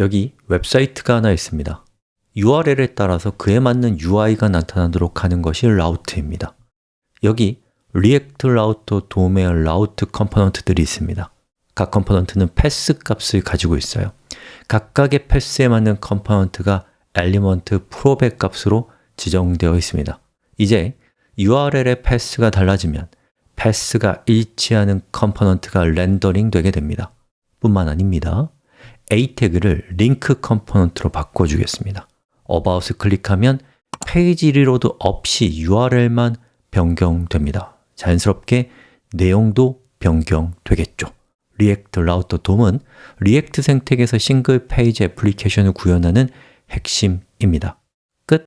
여기 웹사이트가 하나 있습니다. URL에 따라서 그에 맞는 UI가 나타나도록 하는 것이 route입니다. 여기 React Router DOM의 Route component들이 있습니다. 각 component는 path 값을 가지고 있어요. 각각의 path에 맞는 component가 element prop의 값으로 지정되어 있습니다. 이제 URL의 패스가 달라지면 패스가 일치하는 컴포넌트가 렌더링 되게 됩니다. 뿐만 아닙니다 a 태그를 Link component로 바꿔주겠습니다. About을 클릭하면 페이지 reload 없이 URL만 변경됩니다. 자연스럽게 내용도 변경되겠죠. React Router DOM은 React 생태계에서 single page application을 구현하는 핵심입니다